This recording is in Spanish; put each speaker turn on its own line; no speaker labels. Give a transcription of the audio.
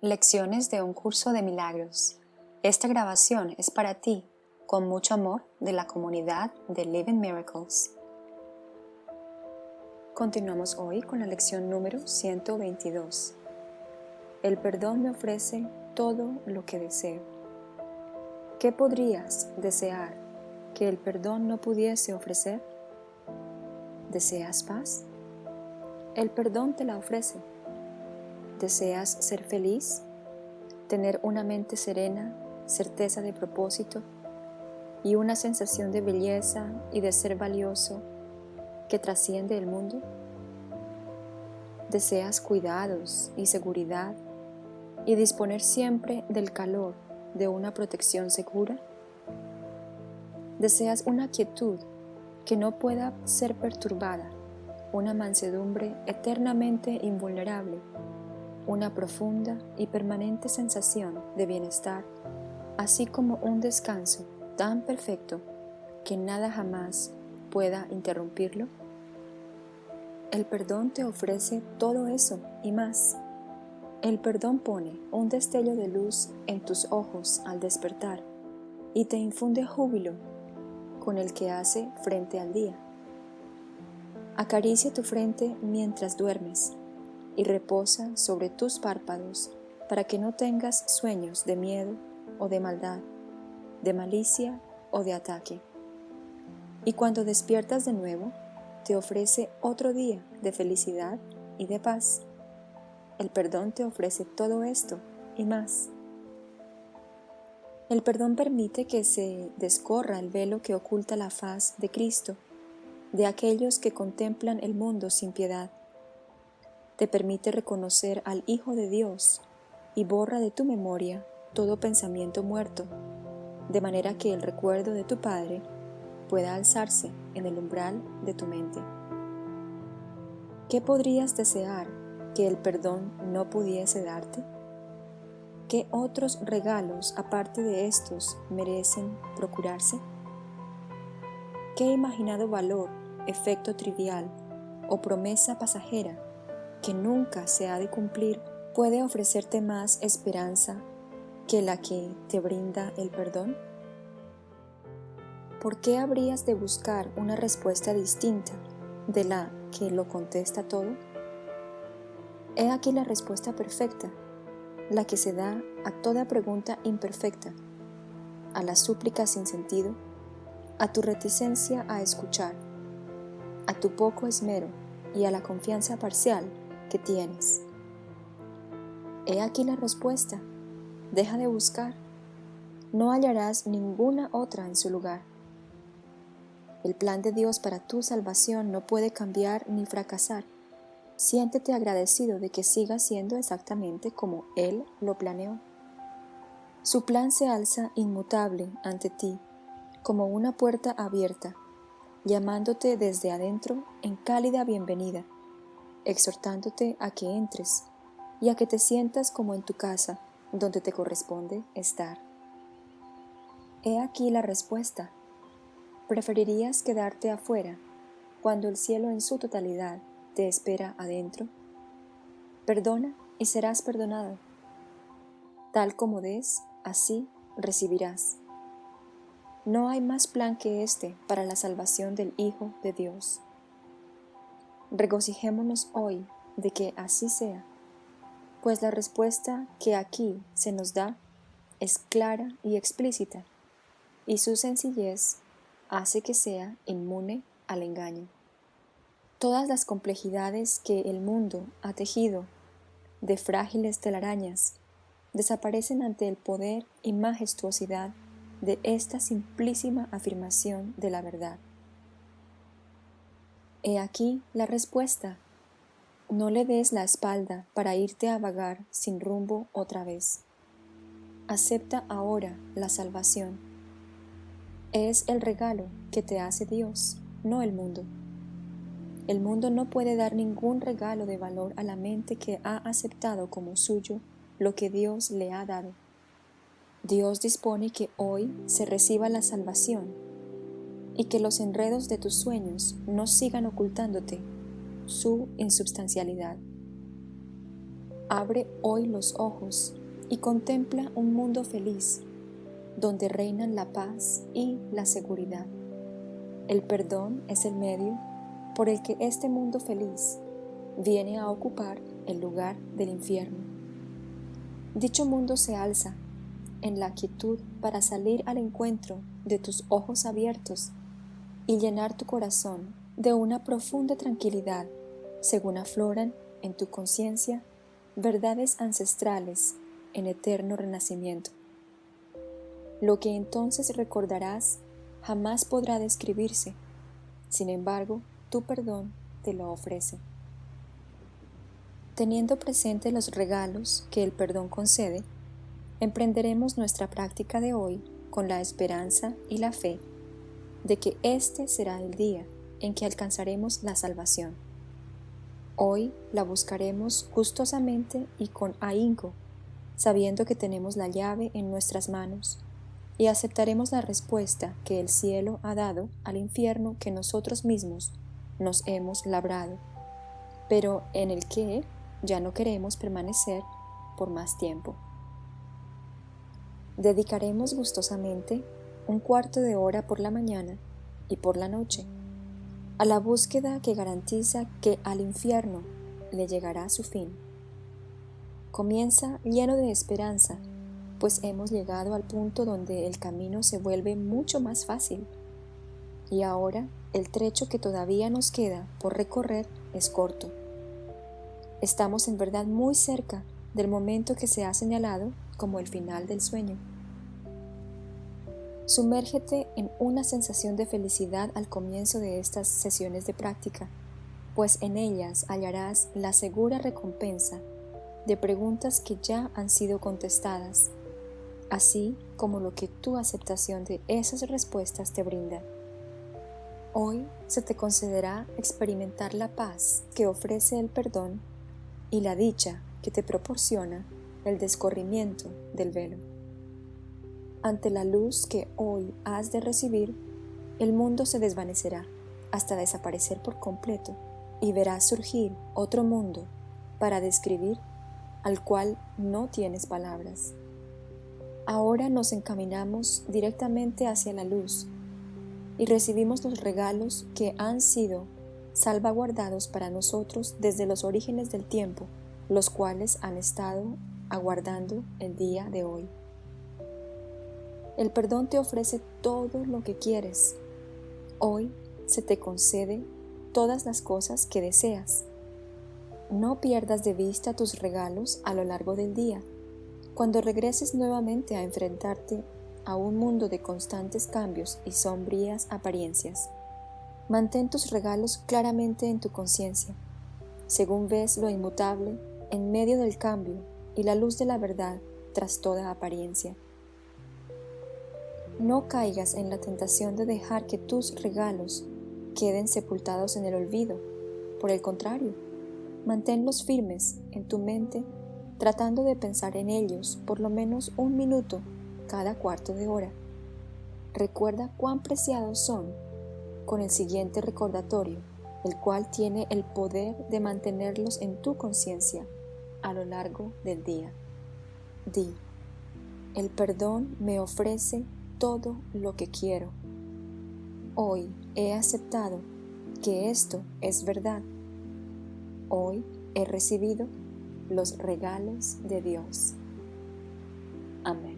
Lecciones de un curso de milagros. Esta grabación es para ti, con mucho amor, de la comunidad de Living Miracles. Continuamos hoy con la lección número 122. El perdón me ofrece todo lo que deseo. ¿Qué podrías desear que el perdón no pudiese ofrecer? ¿Deseas paz? El perdón te la ofrece. ¿Deseas ser feliz? ¿Tener una mente serena, certeza de propósito y una sensación de belleza y de ser valioso que trasciende el mundo? ¿Deseas cuidados y seguridad y disponer siempre del calor de una protección segura? ¿Deseas una quietud que no pueda ser perturbada, una mansedumbre eternamente invulnerable una profunda y permanente sensación de bienestar, así como un descanso tan perfecto que nada jamás pueda interrumpirlo? El perdón te ofrece todo eso y más. El perdón pone un destello de luz en tus ojos al despertar y te infunde júbilo con el que hace frente al día. Acaricia tu frente mientras duermes y reposa sobre tus párpados para que no tengas sueños de miedo o de maldad, de malicia o de ataque. Y cuando despiertas de nuevo, te ofrece otro día de felicidad y de paz. El perdón te ofrece todo esto y más. El perdón permite que se descorra el velo que oculta la faz de Cristo, de aquellos que contemplan el mundo sin piedad te permite reconocer al Hijo de Dios y borra de tu memoria todo pensamiento muerto, de manera que el recuerdo de tu Padre pueda alzarse en el umbral de tu mente. ¿Qué podrías desear que el perdón no pudiese darte? ¿Qué otros regalos aparte de estos merecen procurarse? ¿Qué imaginado valor, efecto trivial o promesa pasajera que nunca se ha de cumplir puede ofrecerte más esperanza que la que te brinda el perdón? ¿Por qué habrías de buscar una respuesta distinta de la que lo contesta todo? He aquí la respuesta perfecta, la que se da a toda pregunta imperfecta, a la súplica sin sentido, a tu reticencia a escuchar, a tu poco esmero y a la confianza parcial que tienes. He aquí la respuesta. Deja de buscar. No hallarás ninguna otra en su lugar. El plan de Dios para tu salvación no puede cambiar ni fracasar. Siéntete agradecido de que siga siendo exactamente como Él lo planeó. Su plan se alza inmutable ante ti, como una puerta abierta, llamándote desde adentro en cálida bienvenida exhortándote a que entres y a que te sientas como en tu casa, donde te corresponde estar. He aquí la respuesta. ¿Preferirías quedarte afuera cuando el cielo en su totalidad te espera adentro? Perdona y serás perdonado. Tal como des, así recibirás. No hay más plan que este para la salvación del Hijo de Dios. Regocijémonos hoy de que así sea, pues la respuesta que aquí se nos da es clara y explícita, y su sencillez hace que sea inmune al engaño. Todas las complejidades que el mundo ha tejido de frágiles telarañas desaparecen ante el poder y majestuosidad de esta simplísima afirmación de la verdad. He aquí la respuesta. No le des la espalda para irte a vagar sin rumbo otra vez. Acepta ahora la salvación. Es el regalo que te hace Dios, no el mundo. El mundo no puede dar ningún regalo de valor a la mente que ha aceptado como suyo lo que Dios le ha dado. Dios dispone que hoy se reciba la salvación y que los enredos de tus sueños no sigan ocultándote su insubstancialidad. abre hoy los ojos y contempla un mundo feliz, donde reinan la paz y la seguridad. El perdón es el medio por el que este mundo feliz viene a ocupar el lugar del infierno. Dicho mundo se alza en la quietud para salir al encuentro de tus ojos abiertos y llenar tu corazón de una profunda tranquilidad según afloran en tu conciencia verdades ancestrales en eterno renacimiento. Lo que entonces recordarás jamás podrá describirse, sin embargo, tu perdón te lo ofrece. Teniendo presente los regalos que el perdón concede, emprenderemos nuestra práctica de hoy con la esperanza y la fe de que este será el día en que alcanzaremos la salvación. Hoy la buscaremos gustosamente y con ahínco, sabiendo que tenemos la llave en nuestras manos, y aceptaremos la respuesta que el cielo ha dado al infierno que nosotros mismos nos hemos labrado, pero en el que ya no queremos permanecer por más tiempo. Dedicaremos gustosamente un cuarto de hora por la mañana y por la noche a la búsqueda que garantiza que al infierno le llegará su fin. Comienza lleno de esperanza, pues hemos llegado al punto donde el camino se vuelve mucho más fácil. Y ahora el trecho que todavía nos queda por recorrer es corto. Estamos en verdad muy cerca del momento que se ha señalado como el final del sueño. Sumérgete en una sensación de felicidad al comienzo de estas sesiones de práctica, pues en ellas hallarás la segura recompensa de preguntas que ya han sido contestadas, así como lo que tu aceptación de esas respuestas te brinda. Hoy se te concederá experimentar la paz que ofrece el perdón y la dicha que te proporciona el descorrimiento del velo. Ante la luz que hoy has de recibir, el mundo se desvanecerá hasta desaparecer por completo y verás surgir otro mundo para describir al cual no tienes palabras. Ahora nos encaminamos directamente hacia la luz y recibimos los regalos que han sido salvaguardados para nosotros desde los orígenes del tiempo, los cuales han estado aguardando el día de hoy. El perdón te ofrece todo lo que quieres. Hoy se te concede todas las cosas que deseas. No pierdas de vista tus regalos a lo largo del día. Cuando regreses nuevamente a enfrentarte a un mundo de constantes cambios y sombrías apariencias, mantén tus regalos claramente en tu conciencia, según ves lo inmutable en medio del cambio y la luz de la verdad tras toda apariencia. No caigas en la tentación de dejar que tus regalos queden sepultados en el olvido. Por el contrario, manténlos firmes en tu mente tratando de pensar en ellos por lo menos un minuto cada cuarto de hora. Recuerda cuán preciados son con el siguiente recordatorio, el cual tiene el poder de mantenerlos en tu conciencia a lo largo del día. Di, el perdón me ofrece todo lo que quiero. Hoy he aceptado que esto es verdad. Hoy he recibido los regalos de Dios. Amén.